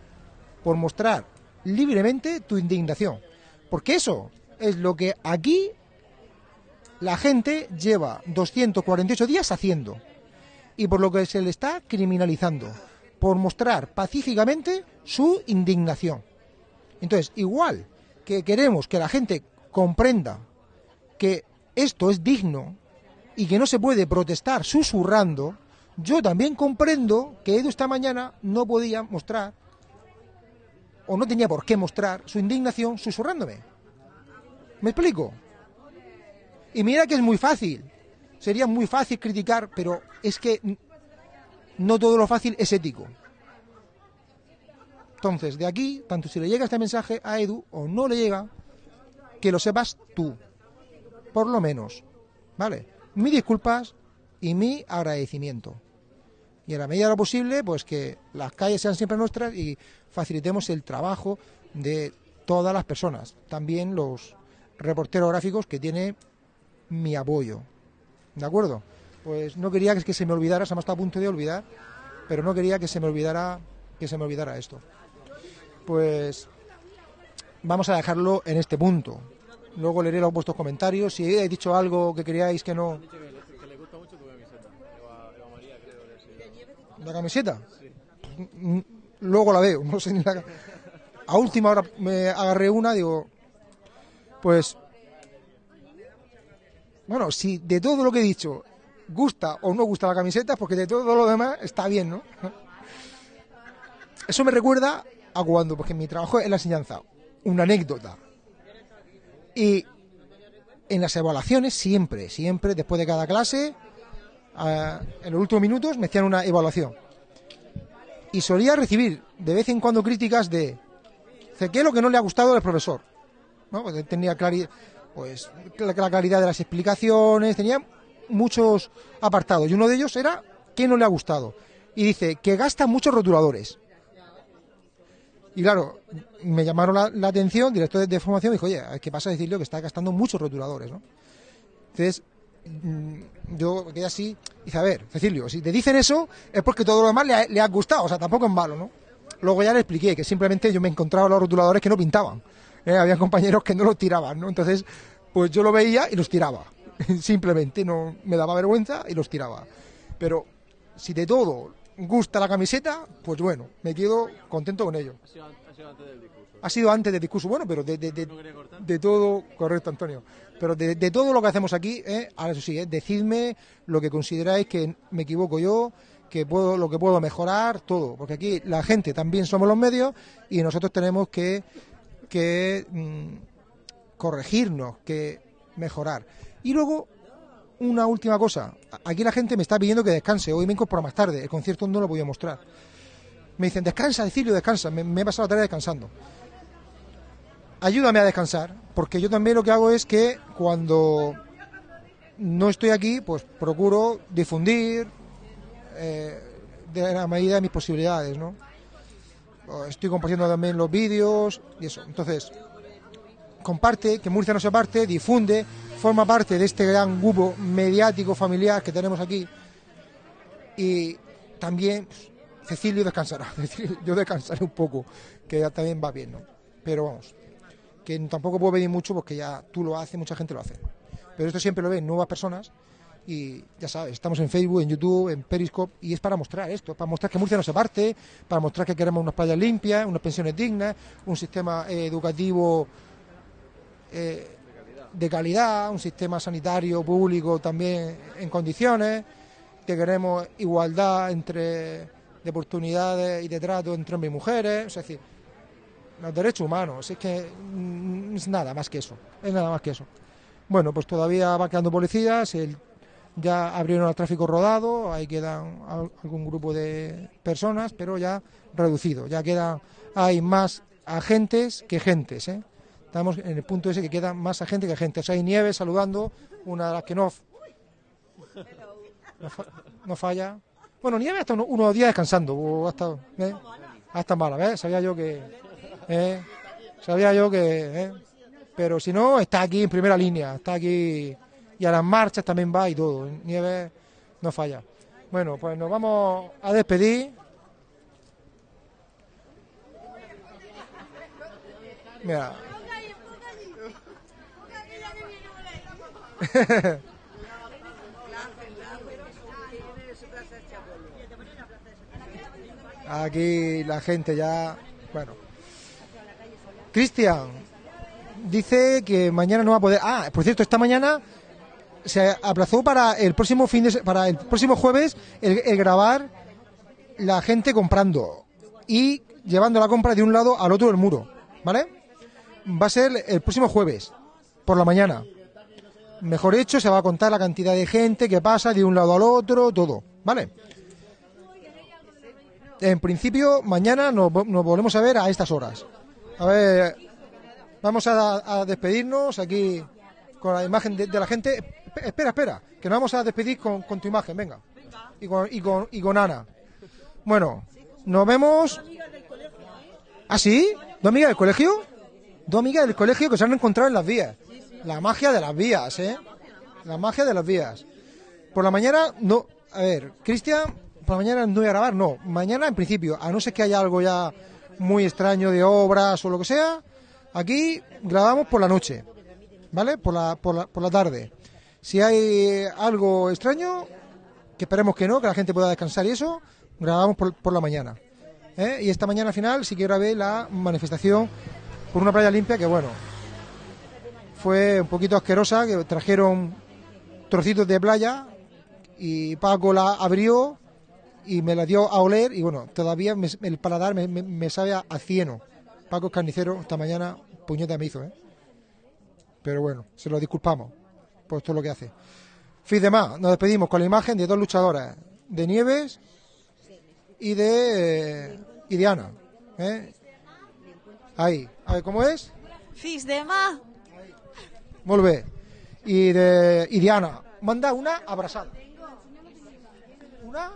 por mostrar libremente tu indignación. Porque eso es lo que aquí la gente lleva 248 días haciendo. Y por lo que se le está criminalizando. Por mostrar pacíficamente su indignación. Entonces, igual que queremos que la gente comprenda que esto es digno y que no se puede protestar susurrando, yo también comprendo que Edu esta mañana no podía mostrar o no tenía por qué mostrar su indignación susurrándome. ¿Me explico? Y mira que es muy fácil. Sería muy fácil criticar, pero es que no todo lo fácil es ético. Entonces, de aquí, tanto si le llega este mensaje a Edu o no le llega, que lo sepas tú. Por lo menos. ¿Vale? Mis disculpas y mi agradecimiento. Y en la medida de lo posible, pues que las calles sean siempre nuestras y facilitemos el trabajo de todas las personas. También los reporteros gráficos que tiene mi apoyo. ¿De acuerdo? Pues no quería que, se me olvidara, se me está a punto de olvidar, pero no quería que se me olvidara que se me olvidara esto. Pues vamos a dejarlo en este punto. Luego leeré los vuestros comentarios. Si he dicho algo que queríais que no. ¿La camiseta? Mm, Luego la veo. No sé ni la... A última hora me agarré una, digo. Pues. Bueno, si de todo lo que he dicho gusta o no gusta la camiseta, porque de todo lo demás está bien, ¿no? Eso me recuerda a cuando, porque mi trabajo es la enseñanza, una anécdota. Y en las evaluaciones, siempre, siempre, después de cada clase, en los últimos minutos me hacían una evaluación. Y solía recibir de vez en cuando críticas de, ¿qué es lo que no le ha gustado al profesor? Porque tenía pues, la claridad de las explicaciones, tenía muchos apartados. Y uno de ellos era, ¿qué no le ha gustado? Y dice, que gasta muchos rotuladores. Y claro, me llamaron la, atención, director de, formación, dijo, oye, ¿qué pasa decirle que está gastando muchos rotuladores, ¿no? Entonces, mm, yo quedé así, y dice, a ver, Cecilio, si te dicen eso, es porque todo lo demás le ha, le ha gustado, o sea, tampoco es malo, ¿no? Luego ya le expliqué que simplemente yo me encontraba los rotuladores que no pintaban. ¿eh? Había compañeros que no los tiraban, ¿no? Entonces, pues yo lo veía y los tiraba. Simplemente no me daba vergüenza y los tiraba. Pero si de todo gusta la camiseta, pues bueno, me quedo contento con ello. Ha sido antes del discurso, bueno, pero de, de, de, de todo, correcto Antonio, pero de, de todo lo que hacemos aquí, ¿eh? ahora eso sí, ¿eh? decidme lo que consideráis que me equivoco yo, que puedo, lo que puedo mejorar, todo, porque aquí la gente también somos los medios y nosotros tenemos que, que mm, corregirnos, que mejorar. Y luego, una última cosa, aquí la gente me está pidiendo que descanse, hoy me incorporo más tarde, el concierto no lo voy a mostrar. Me dicen, descansa, Decilio, descansa, me, he pasado la tarea descansando ayúdame a descansar, porque yo también lo que hago es que cuando no estoy aquí, pues procuro difundir eh, de la medida de mis posibilidades, ¿no? Estoy compartiendo también los vídeos y eso. Entonces, comparte, que Murcia no se parte, difunde, forma parte de este gran grupo mediático familiar que tenemos aquí. Y también Cecilio descansará, yo descansaré un poco, que ya también va bien, ¿no? Pero vamos, que tampoco puedo pedir mucho porque ya tú lo haces, mucha gente lo hace. Pero esto siempre lo ven nuevas personas y ya sabes, estamos en Facebook, en YouTube, en Periscope y es para mostrar esto, para mostrar que Murcia no se parte, para mostrar que queremos unas playas limpias, unas pensiones dignas, un sistema eh, educativo eh, de calidad, un sistema sanitario público también en condiciones, que queremos igualdad entre de oportunidades y de trato entre hombres y mujeres, es decir, los derechos humanos, es que mm, es nada más que eso, es nada más que eso. Bueno, pues todavía va quedando policías, ya abrieron el tráfico rodado, ahí quedan al- algún grupo de personas, pero ya reducido, ya quedan, hay más agentes que gentes, ¿eh? Estamos en el punto ese que quedan más agentes que agentes. hay Nieves saludando, una de las que no, no, fa- no falla. Bueno, Nieves hasta uno- unos días descansando, o hasta, ¿eh? hasta mala, ¿ves? Sabía yo que... ¿eh? Sabía yo que... ¿eh? Pero si no, está aquí en primera línea, está aquí y a las marchas también va y todo. Nieves no falla. Bueno, pues nos vamos a despedir. Mira. Aquí la gente ya, bueno. Cristian dice que mañana no va a poder. Ah, por cierto, esta mañana se aplazó para el próximo fin de para el próximo jueves el, el grabar la gente comprando y llevando la compra de un lado al otro del muro, ¿vale? Va a ser el próximo jueves por la mañana. Mejor hecho, se va a contar la cantidad de gente que pasa de un lado al otro, todo, ¿vale? En principio, mañana nos, nos volvemos a ver a estas horas. A ver, vamos a, despedirnos aquí con la imagen de, la gente. Espe- Espera, espera, que nos vamos a despedir con, con tu imagen, venga. Y con, y, con, y con Ana. Bueno, nos vemos. ¿Ah, sí? ¿Dos amigas del colegio? Dos amigas del colegio que se han encontrado en las vías. La magia de las vías, ¿eh? La magia de las vías. Por la mañana, no. A ver, Cristian, por la mañana no voy a grabar, no. Mañana, en principio, a no ser que haya algo ya muy extraño de obras o lo que sea, aquí grabamos por la noche, ¿vale? Por la, por la, por la tarde. Si hay algo extraño, que esperemos que no, que la gente pueda descansar y eso, grabamos por, por la mañana. ¿eh? Y esta mañana final sí que grabé la manifestación por una playa limpia que, bueno, fue un poquito asquerosa, que trajeron trocitos de playa y Paco la abrió y me la dio a oler y bueno, todavía me- el paladar me, me- sabe a, cieno. Paco es carnicero, esta mañana puñeta me hizo, ¿eh? Pero bueno, se lo disculpamos por es lo que hace. Fin de más, nos despedimos con la imagen de dos luchadoras, de Nieves y de, eh, y de Ana. ¿eh? Ahí, a ver, ¿cómo es? Fis de ma. Molt bé. I de, i Diana, manda una abrazada. Una.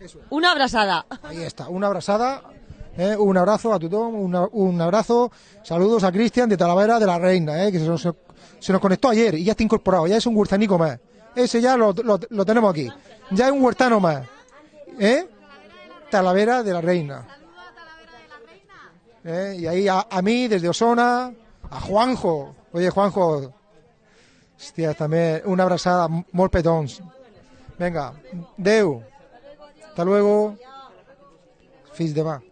Eso es. Una abraçada. Ahí está, una abrazada. ¿eh? Un abrazo a Tutón, una- un abrazo. Saludos a Cristian de Talavera de la Reina, ¿eh? que se nos, se nos conectó ayer y ya está incorporado, ya es un huertanico más. Ese ya lo, lo- lo tenemos aquí. Ya es un huertano más. ¿eh? Talavera de la Reina. ¿eh? Y ahí a, a mí, desde Osona, a Juanjo. Oye, Juanjo, hostia, también una abrazada, molt petons. Venga, Deu. Hasta luego. Fils de va.